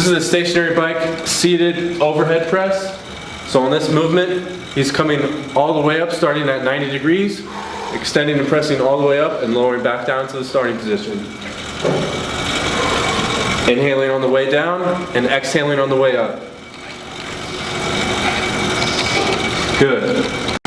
This is a stationary bike seated overhead press. So on this movement, he's coming all the way up, starting at 90 degrees, extending and pressing all the way up and lowering back down to the starting position. Inhaling on the way down and exhaling on the way up. Good.